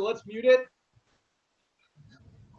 let's mute it.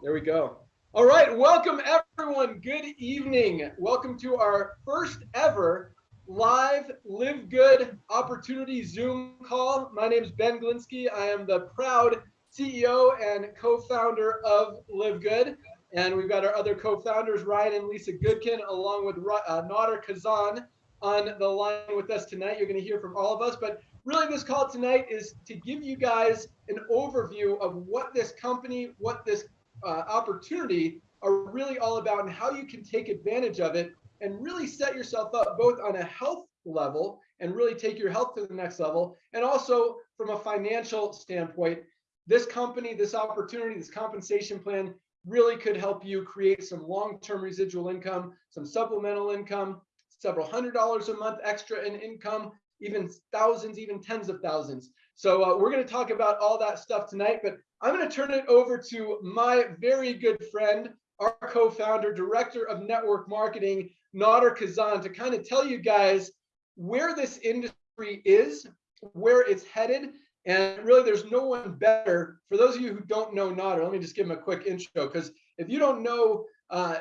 There we go. All right, welcome everyone. Good evening. Welcome to our first ever live Live Good Opportunity Zoom call. My name is Ben Glinsky. I am the proud CEO and co-founder of Live Good. And we've got our other co-founders, Ryan and Lisa Goodkin, along with uh, Nader Kazan on the line with us tonight. You're going to hear from all of us, but really this call tonight is to give you guys an overview of what this company, what this uh, opportunity are really all about and how you can take advantage of it and really set yourself up both on a health level and really take your health to the next level. And also from a financial standpoint this company this opportunity this compensation plan really could help you create some long-term residual income some supplemental income several hundred dollars a month extra in income even thousands, even tens of thousands. So uh, we're going to talk about all that stuff tonight, but I'm going to turn it over to my very good friend, our co-founder, director of network marketing, Nader Kazan, to kind of tell you guys where this industry is, where it's headed, and really there's no one better. For those of you who don't know Nader, let me just give him a quick intro, because if you don't know, uh,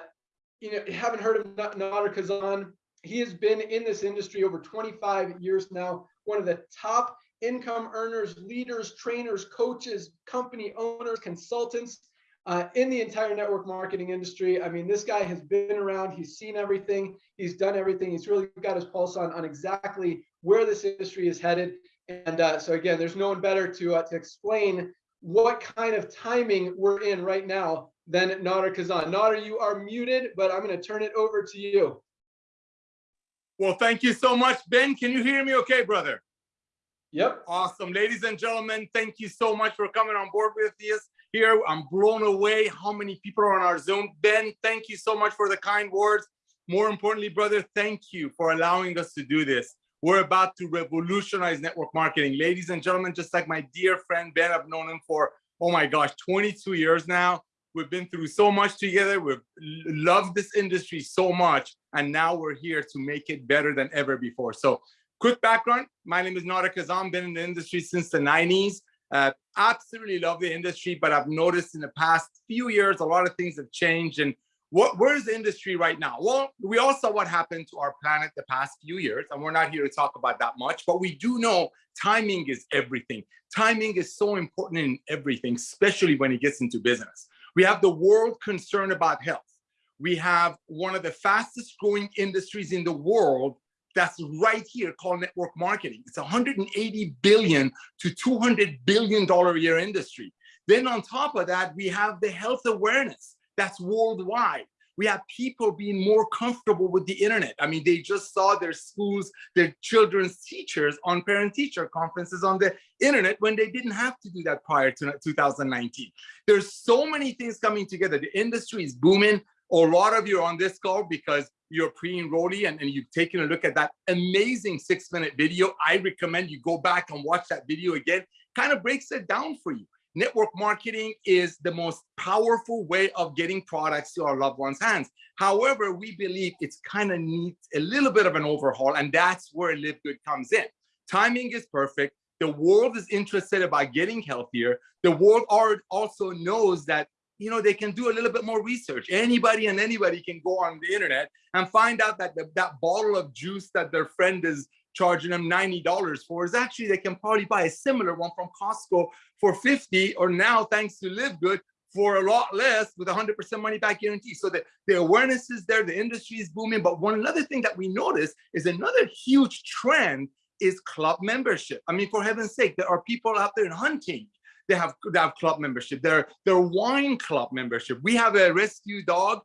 you know, haven't heard of Nader Kazan, he has been in this industry over 25 years now, one of the top income earners, leaders, trainers, coaches, company owners, consultants uh, in the entire network marketing industry. I mean, this guy has been around, he's seen everything, he's done everything. He's really got his pulse on, on exactly where this industry is headed. And uh, so again, there's no one better to, uh, to explain what kind of timing we're in right now than Nader Kazan. Nader, you are muted, but I'm going to turn it over to you. Well, thank you so much, Ben. Can you hear me okay, brother? Yep. Awesome. Ladies and gentlemen, thank you so much for coming on board with us here. I'm blown away how many people are on our Zoom. Ben, thank you so much for the kind words. More importantly, brother, thank you for allowing us to do this. We're about to revolutionize network marketing. Ladies and gentlemen, just like my dear friend Ben, I've known him for, oh my gosh, 22 years now. We've been through so much together. We've loved this industry so much. And now we're here to make it better than ever before. So quick background. My name is Nader Kazan. Been in the industry since the 90s. Uh, absolutely love the industry, but I've noticed in the past few years, a lot of things have changed. And what, where's the industry right now? Well, we all saw what happened to our planet the past few years, and we're not here to talk about that much, but we do know timing is everything. Timing is so important in everything, especially when it gets into business. We have the world concerned about health. We have one of the fastest growing industries in the world that's right here called network marketing. It's 180 billion to 200 billion dollar a year industry. Then on top of that, we have the health awareness that's worldwide we have people being more comfortable with the internet. I mean, they just saw their schools, their children's teachers on parent-teacher conferences on the internet when they didn't have to do that prior to 2019. There's so many things coming together. The industry is booming. A lot of you are on this call because you're pre-enrollee and, and you've taken a look at that amazing six minute video. I recommend you go back and watch that video again, kind of breaks it down for you network marketing is the most powerful way of getting products to our loved ones' hands. However, we believe it's kind of needs a little bit of an overhaul, and that's where Live Good comes in. Timing is perfect. The world is interested about getting healthier. The world also knows that you know they can do a little bit more research. Anybody and anybody can go on the internet and find out that the, that bottle of juice that their friend is charging them $90 for is actually they can probably buy a similar one from Costco for 50 or now thanks to Live Good for a lot less with 100% money back guarantee. So the, the awareness is there, the industry is booming. But one another thing that we notice is another huge trend is club membership. I mean, for heaven's sake, there are people out there hunting. They have, they have club membership. They're, they're wine club membership. We have a rescue dog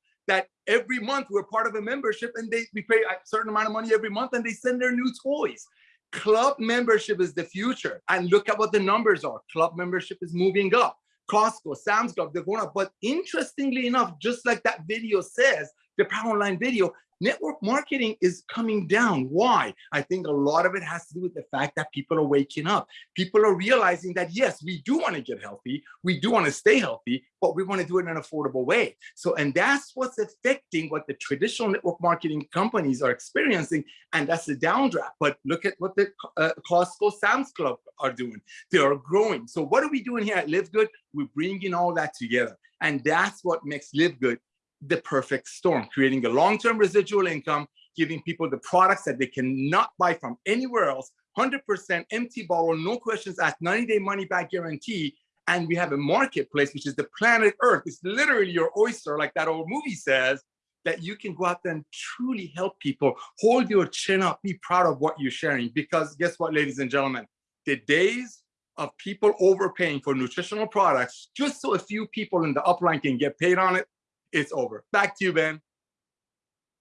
every month we're part of a membership and they we pay a certain amount of money every month and they send their new toys. Club membership is the future. And look at what the numbers are. Club membership is moving up. Costco, Sam's Club, they're going up. But interestingly enough, just like that video says, the power online video, network marketing is coming down. Why? I think a lot of it has to do with the fact that people are waking up. People are realizing that, yes, we do want to get healthy. We do want to stay healthy, but we want to do it in an affordable way. So, and that's what's affecting what the traditional network marketing companies are experiencing. And that's the downdraft. But look at what the uh, Costco Sam's Club are doing. They are growing. So what are we doing here at Live Good? We're bringing all that together. And that's what makes Live Good the perfect storm, creating a long-term residual income, giving people the products that they cannot buy from anywhere else, 100% empty bottle, no questions asked, 90-day money-back guarantee, and we have a marketplace, which is the planet Earth. It's literally your oyster, like that old movie says, that you can go out there and truly help people. Hold your chin up, be proud of what you're sharing. Because guess what, ladies and gentlemen, the days of people overpaying for nutritional products just so a few people in the upline can get paid on it it's over. Back to you, Ben.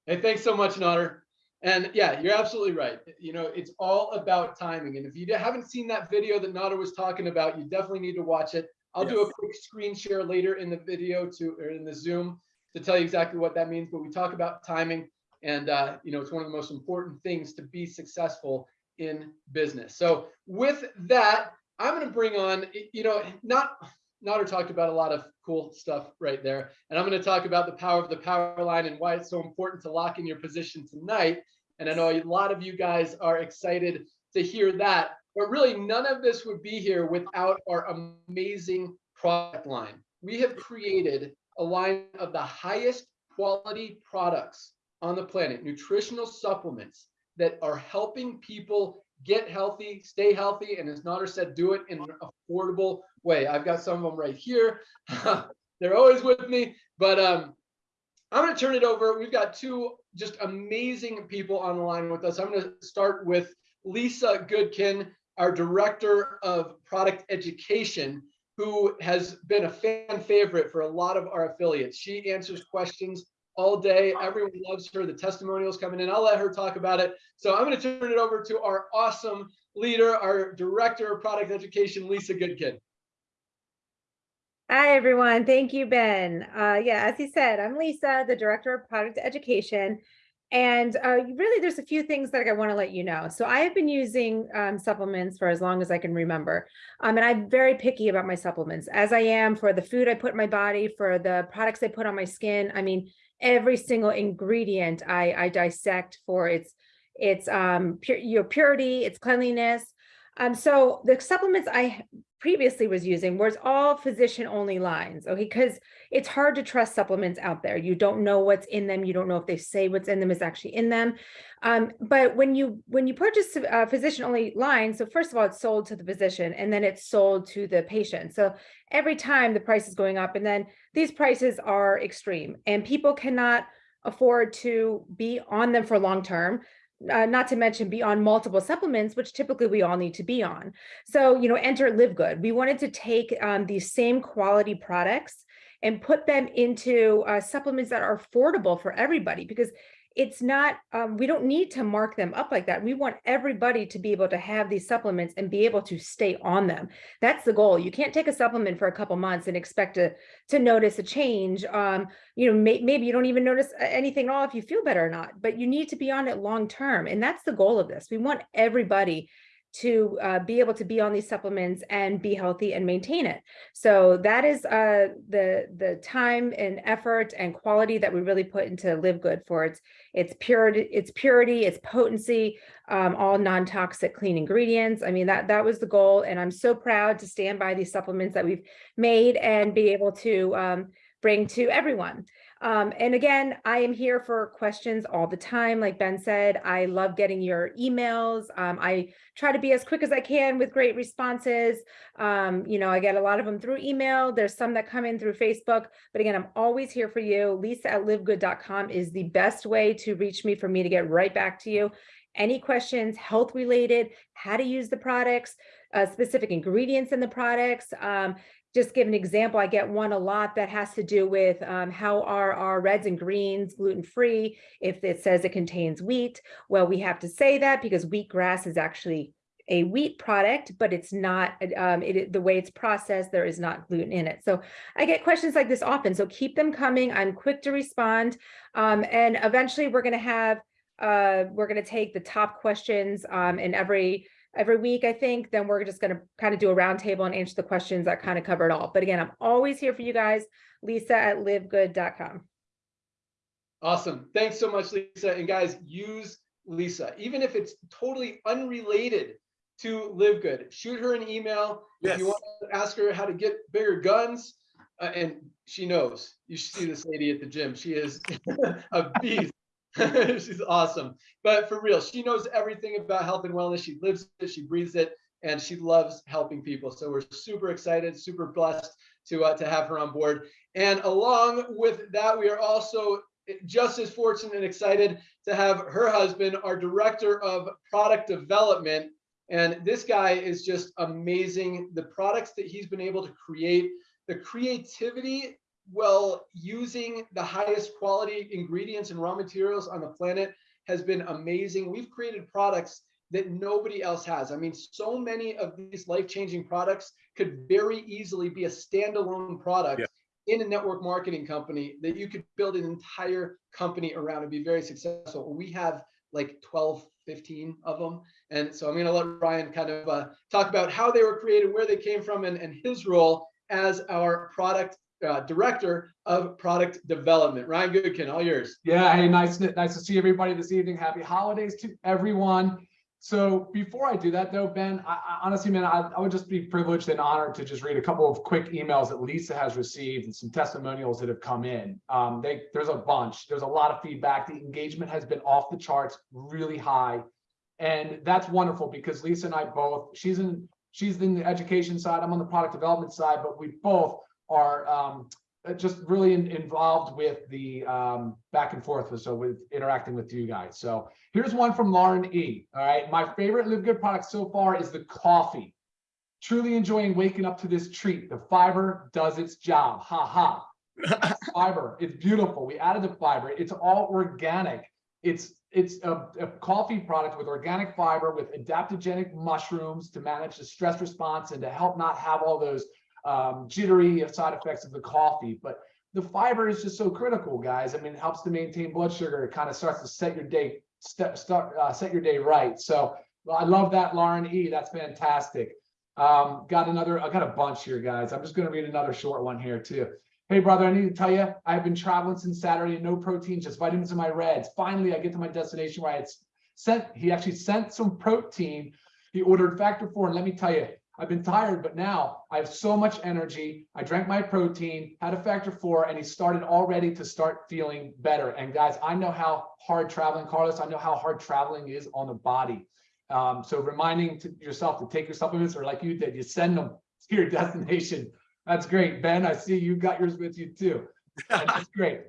Hey, thanks so much, Nader. And yeah, you're absolutely right. You know, it's all about timing. And if you haven't seen that video that Nader was talking about, you definitely need to watch it. I'll yes. do a quick screen share later in the video to or in the Zoom to tell you exactly what that means. But we talk about timing, and uh, you know, it's one of the most important things to be successful in business. So with that, I'm going to bring on, you know, not Nader talked about a lot of cool stuff right there. And I'm going to talk about the power of the power line and why it's so important to lock in your position tonight. And I know a lot of you guys are excited to hear that, but really none of this would be here without our amazing product line. We have created a line of the highest quality products on the planet, nutritional supplements that are helping people get healthy, stay healthy, and as Nader said, do it in an affordable way. I've got some of them right here. They're always with me, but um, I'm going to turn it over. We've got two just amazing people on the line with us. I'm going to start with Lisa Goodkin, our Director of Product Education, who has been a fan favorite for a lot of our affiliates. She answers questions all day. Everyone loves her. The testimonials coming in. I'll let her talk about it. So I'm going to turn it over to our awesome leader, our Director of Product Education, Lisa Goodkin. Hi, everyone. Thank you, Ben. Uh, yeah, as he said, I'm Lisa, the Director of Product Education. And uh, really, there's a few things that I want to let you know. So I have been using um, supplements for as long as I can remember. Um, and I'm very picky about my supplements, as I am for the food I put in my body, for the products I put on my skin. I mean, every single ingredient I, I dissect for its its um, your purity, its cleanliness. Um, so the supplements I previously was using was all physician only lines okay? Because it's hard to trust supplements out there. You don't know what's in them. You don't know if they say what's in them is actually in them. Um, but when you when you purchase a physician only line so first of all it's sold to the physician and then it's sold to the patient. So every time the price is going up and then these prices are extreme and people cannot afford to be on them for long term uh, not to mention be on multiple supplements, which typically we all need to be on. So, you know, enter Live Good. We wanted to take um, these same quality products and put them into uh, supplements that are affordable for everybody because it's not, um, we don't need to mark them up like that. We want everybody to be able to have these supplements and be able to stay on them. That's the goal. You can't take a supplement for a couple months and expect to, to notice a change. Um, you know, may, maybe you don't even notice anything at all if you feel better or not, but you need to be on it long term. And that's the goal of this. We want everybody to uh, be able to be on these supplements and be healthy and maintain it. So that is uh, the the time and effort and quality that we really put into Live Good for its its purity, its purity, its potency, um, all non-toxic clean ingredients. I mean that that was the goal, and I'm so proud to stand by these supplements that we've made and be able to um, bring to everyone. Um, and again, I am here for questions all the time. Like Ben said, I love getting your emails. Um, I try to be as quick as I can with great responses. Um, you know, I get a lot of them through email. There's some that come in through Facebook. But again, I'm always here for you. Lisa at livegood.com is the best way to reach me for me to get right back to you. Any questions, health related, how to use the products, uh, specific ingredients in the products, um, just give an example, I get one a lot that has to do with um, how are our reds and greens gluten-free if it says it contains wheat. Well, we have to say that because wheatgrass is actually a wheat product, but it's not, um, it, the way it's processed, there is not gluten in it. So I get questions like this often, so keep them coming. I'm quick to respond. Um, and eventually we're gonna have, uh, we're gonna take the top questions, um, in every, every week, I think, then we're just gonna kind of do a roundtable and answer the questions that kind of cover it all. But again, I'm always here for you guys, lisa at livegood.com. Awesome. Thanks so much, Lisa. And guys, use Lisa, even if it's totally unrelated to Live Good. Shoot her an email yes. if you want to ask her how to get bigger guns. uh, and she knows. You should see this lady at the gym. She is a beast. She's awesome. But for real, she knows everything about health and wellness. She lives it, she breathes it, and she loves helping people. So we're super excited, super blessed to uh, to have her on board. And along with that, we are also just as fortunate and excited to have her husband, our director of product development. And this guy is just amazing. The products that he's been able to create, the creativity while using the highest quality ingredients and raw materials on the planet has been amazing. We've created products that nobody else has. I mean, so many of these life-changing products could very easily be a standalone product Yeah. in a network marketing company that you could build an entire company around and be very successful. We have like 12, 15 of them. And so I'm going to let Ryan kind of uh, talk about how they were created, where they came from, and, and his role as our product uh, director of product development. Ryan Goodkin, all yours. Yeah, hey, nice, nice to see everybody this evening. Happy holidays to everyone. So before I do that though, Ben, I, I honestly, man, I, I would just be privileged and honored to just read a couple of quick emails that Lisa has received and some testimonials that have come in. Um, they, there's a bunch, there's a lot of feedback. The engagement has been off the charts, really high. And that's wonderful because Lisa and I both, she's in, she's in the education side, I'm on the product development side, but we both are um, uh, just really in- involved with the um, back and forth, with- so with interacting with you guys. So here's one from Lauren E. All right, my favorite Live Good product so far is the coffee. Truly enjoying waking up to this treat. The fiber does its job. Ha ha. Fiber, it's beautiful. We added the fiber. It's all organic. It's it's a, a coffee product with organic fiber with adaptogenic mushrooms to manage the stress response and to help not have all those um, jittery side effects of the coffee. But the fiber is just so critical, guys. I mean, it helps to maintain blood sugar. It kind of starts to set your day, step, start, uh, set your day right. So well, I love that, Lauren E. That's fantastic. Um, got another, I got a bunch here, guys. I'm just going to read another short one here too. Hey, brother, I need to tell you, I've been traveling since Saturday, no protein, just vitamins in my reds. Finally, I get to my destination where I had sent, he actually sent some protein. He ordered factor four, and let me tell you, I've been tired, but now I have so much energy. I drank my protein, had a factor four, and he started already to start feeling better. And guys, I know how hard traveling, Carlos, I know how hard traveling is on the body. Um, so reminding to yourself to take your supplements or like you did, you send them to your destination. That's great. Ben, I see you got yours with you too. That's great.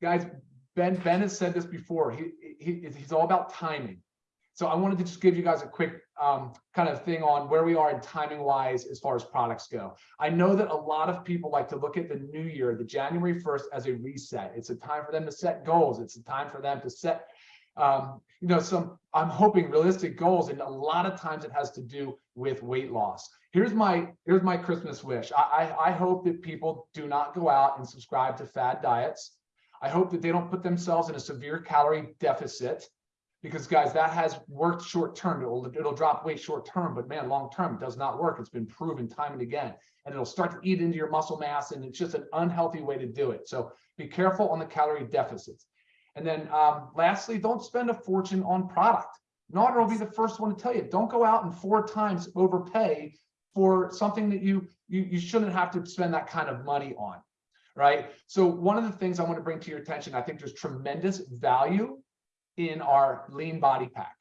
Guys, Ben, Ben has said this before. He, he, he's all about timing. So I wanted to just give you guys a quick um, kind of thing on where we are in timing wise as far as products go. I know that a lot of people like to look at the new year, the January 1st as a reset. It's a time for them to set goals. It's a time for them to set, um, you know, some, I'm hoping realistic goals. And a lot of times it has to do with weight loss. Here's my, here's my Christmas wish. I, I, I hope that people do not go out and subscribe to fad diets. I hope that they don't put themselves in a severe calorie deficit because guys, that has worked short term. It'll, it'll drop weight short term, but man, long term, does not work. It's been proven time and again, and it'll start to eat into your muscle mass, and it's just an unhealthy way to do it. So be careful on the calorie deficits. And then um, lastly, don't spend a fortune on product. Nader will be the first one to tell you, don't go out and four times overpay for something that you, you, you shouldn't have to spend that kind of money on, right? So one of the things I want to bring to your attention, I think there's tremendous value in our lean body pack.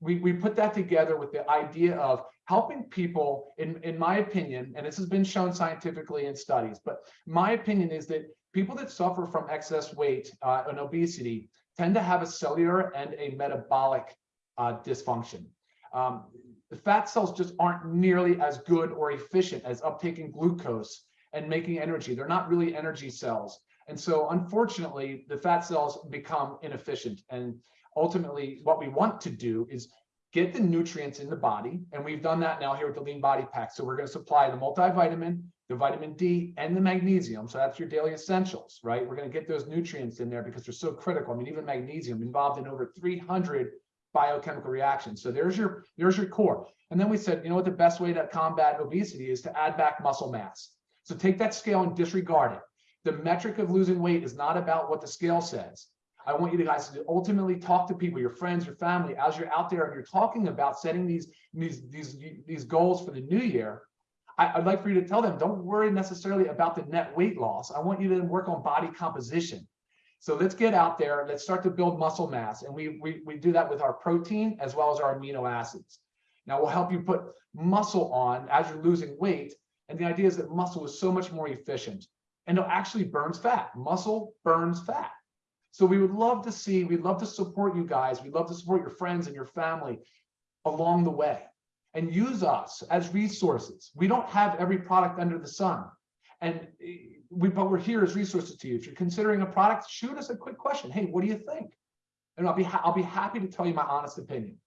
We, we put that together with the idea of helping people, in, in my opinion, and this has been shown scientifically in studies, but my opinion is that people that suffer from excess weight uh, and obesity tend to have a cellular and a metabolic uh, dysfunction. Um, the fat cells just aren't nearly as good or efficient as uptaking glucose and making energy. They're not really energy cells. And so unfortunately, the fat cells become inefficient. And ultimately, what we want to do is get the nutrients in the body. And we've done that now here with the Lean Body Pack. So we're going to supply the multivitamin, the vitamin D, and the magnesium. So that's your daily essentials, right? We're going to get those nutrients in there because they're so critical. I mean, even magnesium involved in over 300 biochemical reactions. So there's your there's your core. And then we said, you know what, the best way to combat obesity is to add back muscle mass. So take that scale and disregard it. The metric of losing weight is not about what the scale says. I want you guys to ultimately talk to people, your friends, your family, as you're out there and you're talking about setting these these these these goals for the new year. I, would like for you to tell them, don't worry necessarily about the net weight loss. I want you to work on body composition. So let's get out there. Let's start to build muscle mass, and we we we do that with our protein as well as our amino acids. Now we'll help you put muscle on as you're losing weight. And the idea is that muscle is so much more efficient and it actually burns fat. Muscle burns fat. So we would love to see, we'd love to support you guys. We'd love to support your friends and your family along the way and use us as resources. We don't have every product under the sun. And we, but we're here as resources to you. If you're considering a product, shoot us a quick question. Hey, what do you think? And I'll be, I'll be happy to tell you my honest opinion.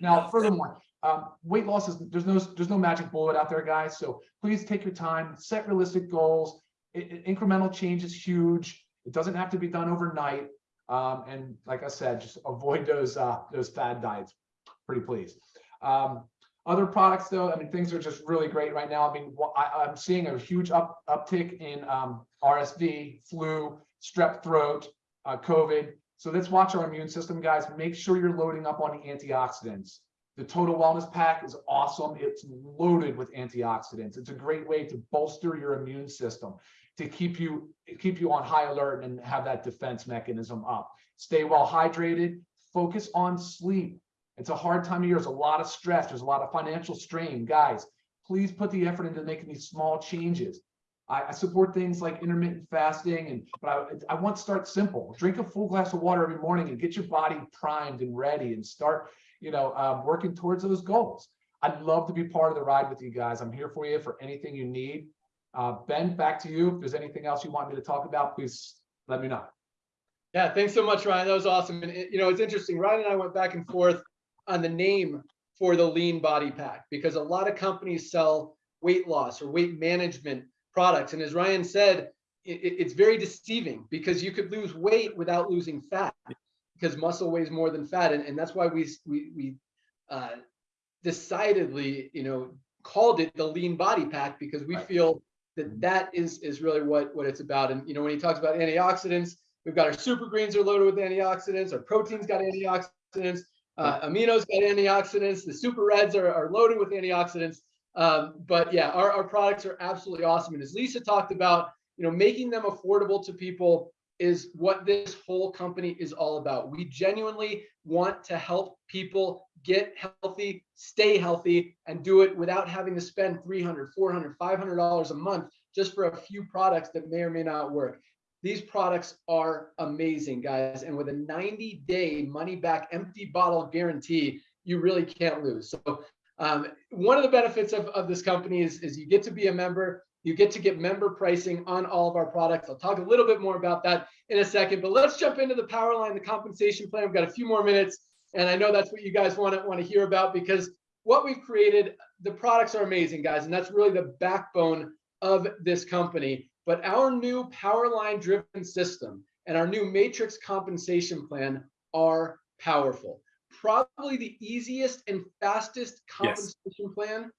Now, furthermore, um, weight loss is, there's no, there's no magic bullet out there, guys. So please take your time, set realistic goals. Incremental change is huge. It doesn't have to be done overnight. Um, and like I said, just avoid those uh, those fad diets. Pretty please. Um, other products, though, I mean, things are just really great right now. I mean, I, am seeing a huge up uptick in um, RSV, flu, strep throat, uh, COVID. So let's watch our immune system, guys. Make sure you're loading up on antioxidants. The Total Wellness Pack is awesome. It's loaded with antioxidants. It's a great way to bolster your immune system to keep you keep you on high alert and have that defense mechanism up. Stay well hydrated, focus on sleep. It's a hard time of year. There's a lot of stress. There's a lot of financial strain. Guys, please put the effort into making these small changes. I, I support things like intermittent fasting, and but I, I want to start simple. Drink a full glass of water every morning and get your body primed and ready and start, you know, um, working towards those goals. I'd love to be part of the ride with you guys. I'm here for you for anything you need. Uh, ben, back to you. If there's anything else you want me to talk about, please let me know. Yeah, thanks so much, Ryan. That was awesome. And it, you know, it's interesting. Ryan and I went back and forth on the name for the lean body pack because a lot of companies sell weight loss or weight management products. And as Ryan said, it, it's very deceiving because you could lose weight without losing fat because muscle weighs more than fat. And, and that's why we, we, we uh, decidedly, you know, called it the lean body pack because we Right. feel that that is is really what what it's about. And you know, when he talks about antioxidants, we've got our super greens are loaded with antioxidants. Our proteins got antioxidants. Uh, aminos got antioxidants. The super reds are, are loaded with antioxidants. Um, but yeah, our, our products are absolutely awesome. And as Lisa talked about, you know, making them affordable to people is what this whole company is all about. We genuinely want to help people get healthy, stay healthy, and do it without having to spend 300, 400, 500 dollars a month just for a few products that may or may not work. These products are amazing, guys. And with a 90 day money back empty bottle guarantee, you really can't lose. So um, one of the benefits of, of this company is, is you get to be a member. You get to get member pricing on all of our products. I'll talk a little bit more about that in a second, but let's jump into the power line, the compensation plan. We've got a few more minutes, and I know that's what you guys want to want to hear about because what we've created, the products are amazing, guys, and that's really the backbone of this company. But our new power line driven system and our new matrix compensation plan are powerful. Probably the easiest and fastest compensation plan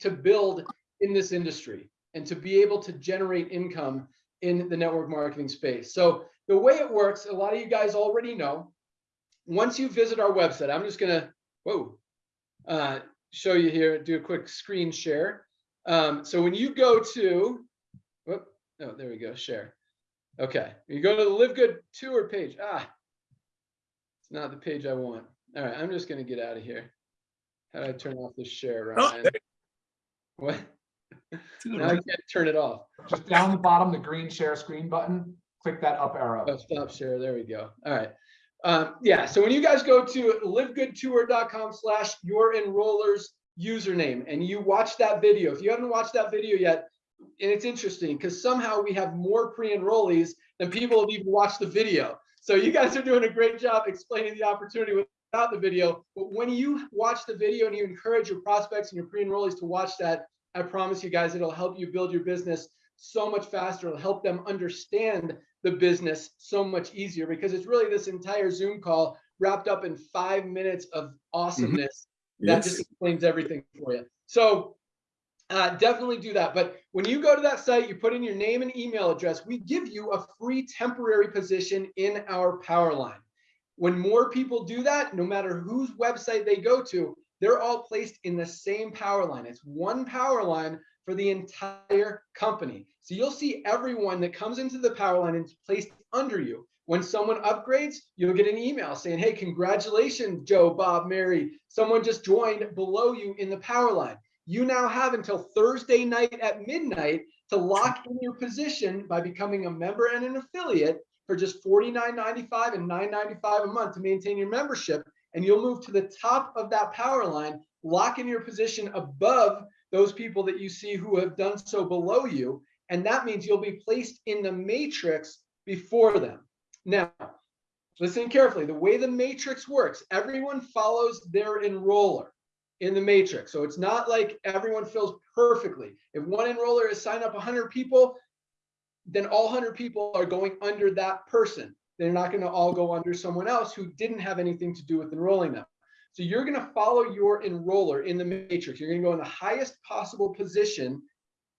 to build in this industry and to be able to generate income in the network marketing space. So the way it works, a lot of you guys already know, once you visit our website, I'm just gonna, whoa, uh, show you here, do a quick screen share. Um, so when you go to, whoop, oh, there we go, share. Okay, you go to the Live Good Tour page. Ah, it's not the page I want. All right, I'm just gonna get out of here. How do I turn off this share, Oh, Ryan? there What? Now I can't turn it off. Just down the bottom, the green share screen button, click that up arrow. Oh, stop share. There we go. All right. Um, yeah. So when you guys go to livegoodtour.com slash your enrollers username and you watch that video, if you haven't watched that video yet, and it's interesting because somehow we have more pre-enrollees than people have even watched the video. So you guys are doing a great job explaining the opportunity without the video, but when you watch the video and you encourage your prospects and your pre-enrollees to watch that, I promise you guys, it'll help you build your business so much faster. It'll help them understand the business so much easier because it's really this entire Zoom call wrapped up in five minutes of awesomeness that just explains everything for you. So uh, definitely do that. But when you go to that site, you put in your name and email address, we give you a free temporary position in our power line. When more people do that, no matter whose website they go to, they're all placed in the same power line. It's one power line for the entire company. So you'll see everyone that comes into the power line is placed under you. When someone upgrades, you'll get an email saying, hey, congratulations, Joe, Bob, Mary. Someone just joined below you in the power line. You now have until Thursday night at midnight to lock in your position by becoming a member and an affiliate for just $49.95 and $9.95 a month to maintain your membership. And you'll move to the top of that power line, lock in your position above those people that you see who have done so below you. And that means you'll be placed in the matrix before them. Now, listen carefully. The way the matrix works, everyone follows their enroller in the matrix. So it's not like everyone fills perfectly. If one enroller has signed up 100 people, then all 100 people are going under that person. They're not going to all go under someone else who didn't have anything to do with enrolling them. So you're going to follow your enroller in the matrix. You're going to go in the highest possible position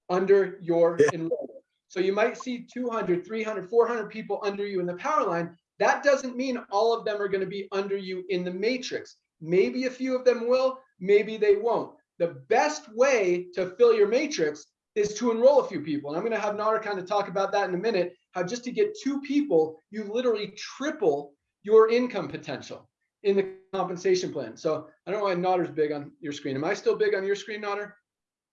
under your enroller. So you might see 200, 300, 400 people under you in the power line. That doesn't mean all of them are going to be under you in the matrix. Maybe a few of them will, maybe they won't. The best way to fill your matrix is to enroll a few people. And I'm going to have Nader kind of talk about that in a minute, how just to get two people, you literally triple your income potential in the compensation plan. So I don't know why Nader's big on your screen. Am I still big on your screen, Nader?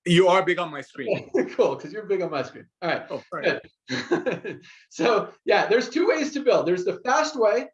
You are big on my screen. cool, because you're big on my screen. All right. Oh, right. So yeah, there's two ways to build. There's the fast way,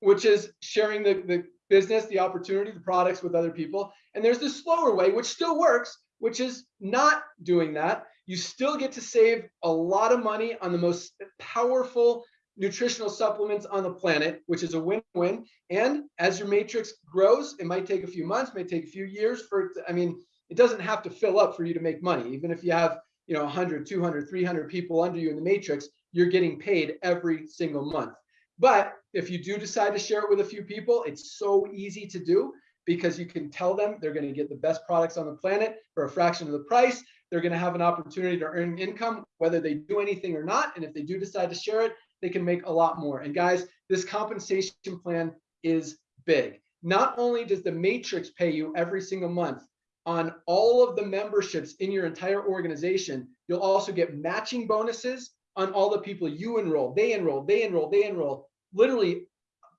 which is sharing the, the business, the opportunity, the products with other people. And there's the slower way, which still works, which is not doing that. You still get to save a lot of money on the most powerful nutritional supplements on the planet, which is a win-win. And as your matrix grows, it might take a few months, may take a few years for it to, I mean, it doesn't have to fill up for you to make money. Even if you have, you know, 100, 200, 300 people under you in the matrix, you're getting paid every single month. But if you do decide to share it with a few people, it's so easy to do because you can tell them they're going to get the best products on the planet for a fraction of the price. They're going to have an opportunity to earn income, whether they do anything or not. And if they do decide to share it, they can make a lot more. And guys, this compensation plan is big. Not only does the matrix pay you every single month on all of the memberships in your entire organization, you'll also get matching bonuses on all the people you enroll, they enroll, they enroll, they enroll, literally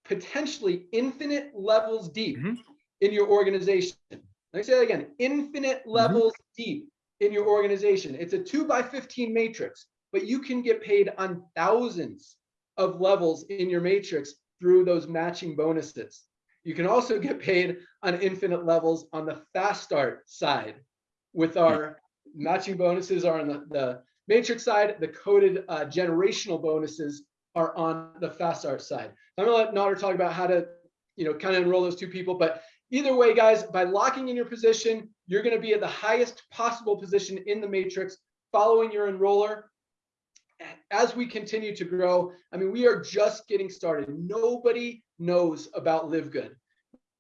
potentially infinite levels deep Mhm. in your organization. Let me say that again, infinite levels deep in your organization. It's a two by 15 matrix, but you can get paid on thousands of levels in your matrix through those matching bonuses. You can also get paid on infinite levels on the fast start side with our matching bonuses are on the, the matrix side, the coded uh, generational bonuses are on the fast start side. I'm gonna let Nader talk about how to, you know, kind of enroll those two people, but either way, guys, by locking in your position, you're gonna be at the highest possible position in the matrix, following your enroller. As we continue to grow, I mean, we are just getting started. Nobody knows about Live Good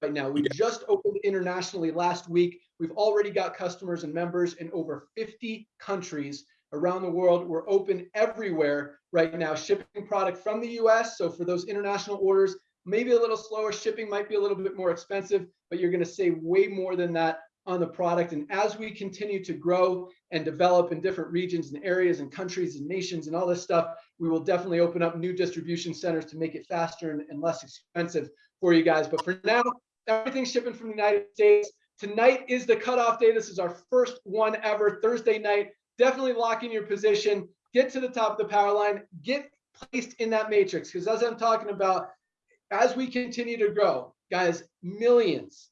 right now. We just opened internationally last week. We've already got customers and members in over 50 countries around the world. We're open everywhere right now, shipping product from the US. So for those international orders, maybe a little slower, shipping might be a little bit more expensive, but you're gonna save way more than that on the product. And as we continue to grow and develop in different regions and areas and countries and nations and all this stuff, we will definitely open up new distribution centers to make it faster and, and less expensive for you guys. But for now, everything's shipping from the United States. Tonight is the cutoff day. This is our first one ever, Thursday night. Definitely lock in your position, get to the top of the power line, get placed in that matrix. Because as I'm talking about, as we continue to grow, guys, millions,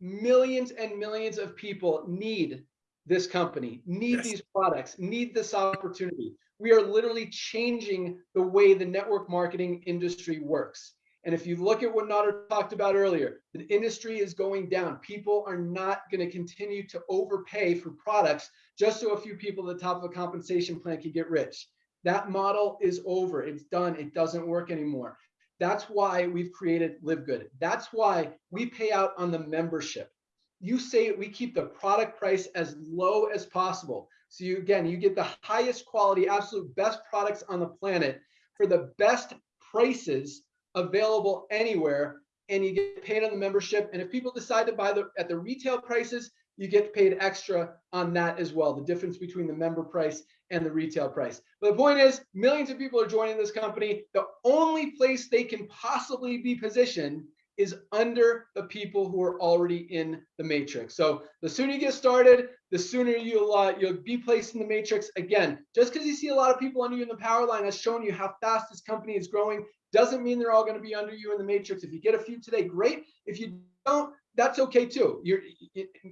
millions and millions of people need this company, need Yes. these products, need this opportunity. We are literally changing the way the network marketing industry works. And if you look at what Nader talked about earlier, the industry is going down. People are not going to continue to overpay for products just so a few people at the top of a compensation plan can get rich. That model is over. It's done. It doesn't work anymore. That's why we've created Live Good. That's why we pay out on the membership. You say we keep the product price as low as possible. So you again, you get the highest quality, absolute best products on the planet for the best prices available anywhere and you get paid on the membership. And if people decide to buy the at the retail prices, you get paid extra on that as well. The difference between the member price and the retail price. But the point is, millions of people are joining this company. The only place they can possibly be positioned is under the people who are already in the matrix. So the sooner you get started, the sooner you'll uh, you'll be placed in the matrix. Again, just because you see a lot of people under you in the power line has shown you how fast this company is growing doesn't mean they're all going to be under you in the matrix. If you get a few today, great. If you don't, that's okay too. You're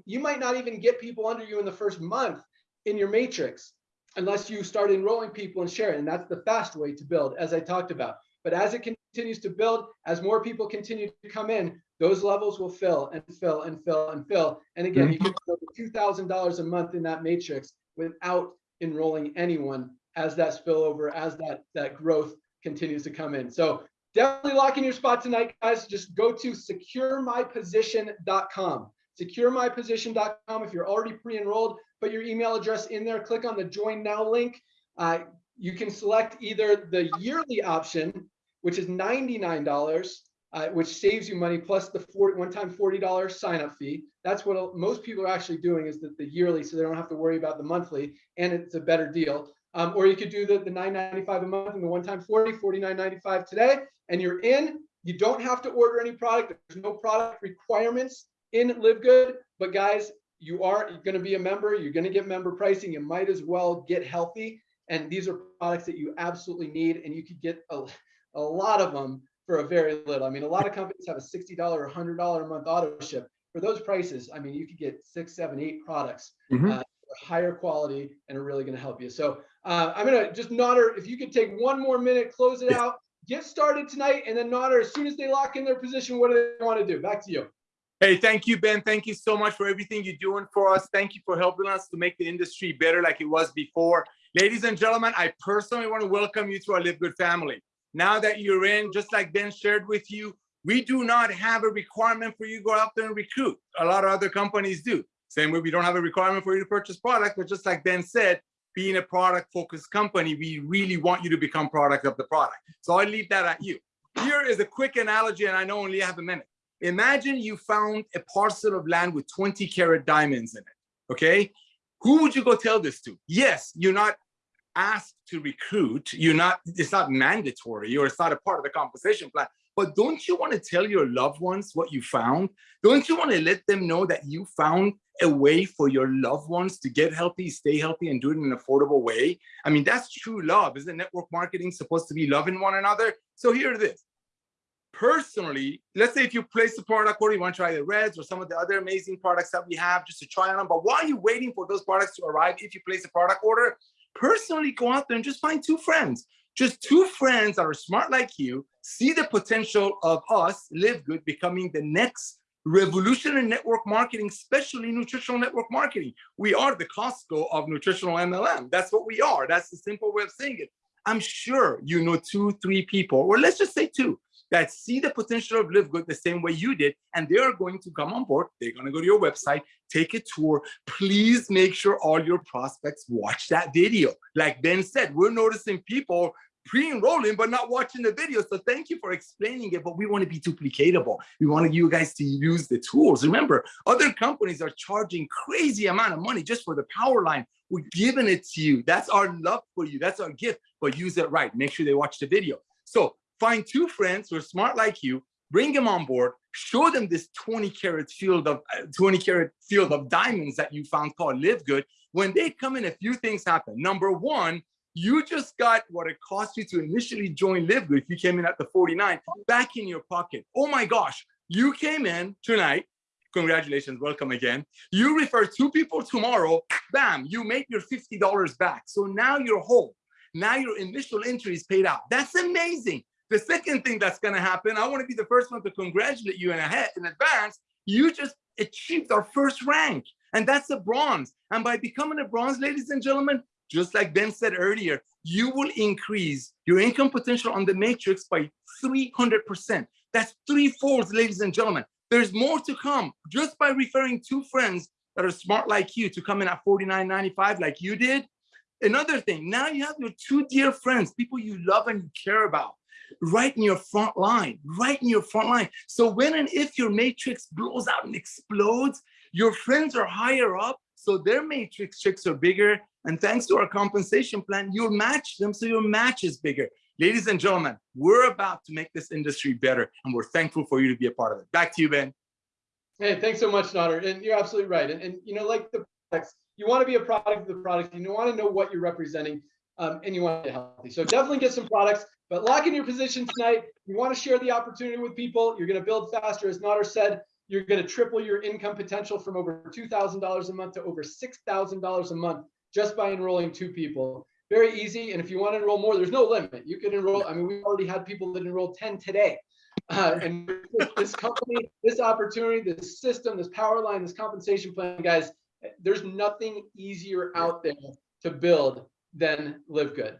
you might not even get people under you in the first month in your matrix unless you start enrolling people and sharing. And that's the fast way to build, as I talked about. But as it continues to build, as more people continue to come in, those levels will fill and fill and fill and fill. And again, mhm. you can put $2,000 a month in that matrix without enrolling anyone as that spillover, as that, that growth continues to come in. So definitely lock in your spot tonight, guys. Just go to securemyposition.com. Securemyposition.com if you're already pre-enrolled, put your email address in there, click on the join now link. Uh, you can select either the yearly option, which is $99, uh, which saves you money plus the one-time $40 sign-up fee. That's what most people are actually doing is that the yearly, so they don't have to worry about the monthly, and it's a better deal. Um, or you could do the, the $9.95 a month and the one-time 40, $49.95 today, and you're in. You don't have to order any product. There's no product requirements in Live Good, but guys, you are going to be a member. You're going to get member pricing. You might as well get healthy. And these are products that you absolutely need, and you could get a, a lot of them for a very little. I mean, a lot of companies have a $60 or $100 a month auto ship. For those prices, I mean, you could get six, seven, eight products, mm -hmm. uh, higher quality, and are really going to help you. So uh, I'm going to just Nader, if you could take one more minute, close it out, get started tonight, and then Nader, as soon as they lock in their position, what do they want to do? Back to you. Hey, thank you, Ben. Thank you so much for everything you're doing for us. Thank you for helping us to make the industry better like it was before. Ladies and gentlemen, I personally want to welcome you to our Live Good family. Now that you're in, just like Ben shared with you, we do not have a requirement for you to go out there and recruit. A lot of other companies do. Same way we don't have a requirement for you to purchase product, but just like Ben said, being a product focused company, we really want you to become product of the product. So I leave that at you. Here is a quick analogy, and I know only have a minute. Imagine you found a parcel of land with 20 carat diamonds in it, okay? who would you go tell this to? Yes, you're not asked to recruit. You're not, it's not mandatory or it's not a part of the compensation plan. But don't you want to tell your loved ones what you found? Don't you want to let them know that you found a way for your loved ones to get healthy, stay healthy, and do it in an affordable way? I mean, that's true love. Isn't network marketing supposed to be loving one another? So here it is personally, let's say if you place the product order, you want to try the reds or some of the other amazing products that we have just to try on them. But while you're waiting for those products to arrive, if you place a product order, personally go out there and just find two friends. Just two friends that are smart like you, see the potential of us, Live Good, becoming the next revolution in network marketing, especially nutritional network marketing. We are the Costco of nutritional MLM. That's what we are. That's the simple way of saying it. I'm sure you know two, three people, or let's just say two, that see the potential of Live Good the same way you did, and they are going to come on board. They're going to go to your website, take a tour. Please make sure all your prospects watch that video. Like Ben said, we're noticing people pre-enrolling but not watching the video. So thank you for explaining it but we want to be duplicatable. We want you guys to use the tools. Remember other companies are charging crazy amount of money just for the power line. We're giving it to you. That's our love for you. That's our gift but use it right. Make sure they watch the video. So find two friends who are smart like you, bring them on board, show them this 20 carat field of uh, 20 carat field of diamonds that you found called Live Good. When they come in, a few things happen. Number one, you just got what it cost you to initially join Live Good if you came in at the 49 back in your pocket. Oh my gosh, you came in tonight. Congratulations, welcome again. You refer two people tomorrow, bam, you make your $50 back. So now you're whole. Now your initial entry is paid out. That's amazing. The second thing that's gonna happen, I wanna be the first one to congratulate you in ahead, in advance. You just achieved our first rank, and that's a bronze. And by becoming a bronze, ladies and gentlemen, just like Ben said earlier, you will increase your income potential on the matrix by 300%. That's three folds, ladies and gentlemen. There's more to come just by referring two friends that are smart like you to come in at 49.95 like you did. Another thing, now you have your two dear friends, people you love and you care about, right in your front line, right in your front line. So when and if your matrix blows out and explodes, your friends are higher up, so their matrix checks are bigger. And thanks to our compensation plan, you'll match them so your match is bigger. Ladies and gentlemen, we're about to make this industry better, and we're thankful for you to be a part of it. Back to you, Ben. Hey, thanks so much, Nader. And you're absolutely right. And, and you know, like the products, you want to be a product of the product. You want to know what you're representing, um, and you want to get healthy. So definitely get some products. But lock in your position tonight. You want to share the opportunity with people. You're going to build faster, as Nader said. You're going to triple your income potential from over two thousand dollars a month to over six thousand dollars a month just by enrolling two people. Very easy. And if you want to enroll more, there's no limit. You can enroll. I mean, we already had people that enrolled 10 today. Uh, and this company, this opportunity, this system, this power line, this compensation plan, guys, there's nothing easier out there to build than live good.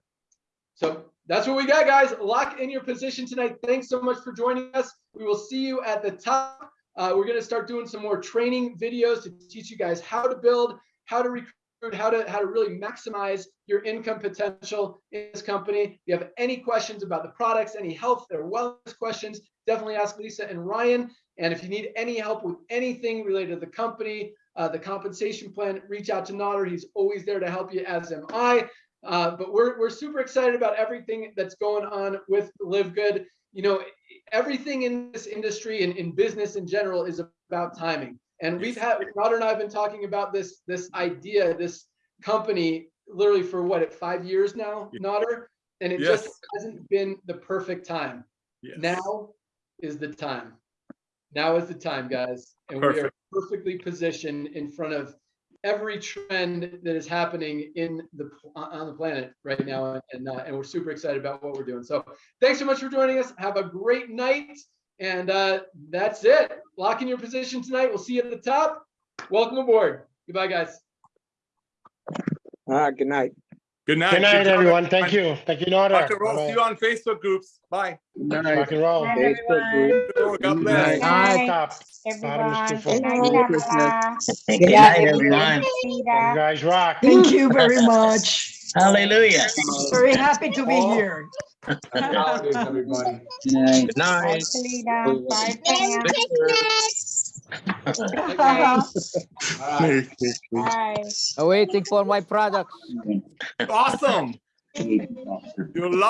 So that's what we got, guys. Lock in your position tonight. Thanks so much for joining us. We will see you at the top. Uh, we're going to start doing some more training videos to teach you guys how to build, how to recruit how to how to really maximize your income potential in this company. If you have any questions about the products, any health or wellness questions, definitely ask Lisa and Ryan. And if you need any help with anything related to the company, uh, the compensation plan, reach out to Nader. He's always there to help you, as am I. Uh, but we're we're super excited about everything that's going on with Live Good. You know, everything in this industry and in business in general is about timing. And we've had Nader and I have been talking about this this idea, this company, literally for what at five years now, Nader, and it Yes. just hasn't been the perfect time. Yes. Now is the time. Now is the time, guys, and we are perfectly positioned in front of every trend that is happening in the on the planet right now, and uh, and we're super excited about what we're doing. So thanks so much for joining us. Have a great night. And uh, that's it. Lock in your position tonight. We'll see you at the top. Welcome aboard. Goodbye, guys. All right. good night. Good night. Good night, job, everyone. Thank you. Thank you, Nora. Rock and roll. See you on Facebook groups. Bye. Good Rock and roll. Night, Facebook everyone. God bless. night. Night, Top. Bottom is too everyone. full. Good night, Merry Pamela. Good night, everyone. You guys rock. Thank you very much. Hallelujah. Very happy to be All- here. Happy holidays, everybody. Good Bye, night. Salida. Bye, Pam. All right. Bye. Waiting for my product. Awesome. You love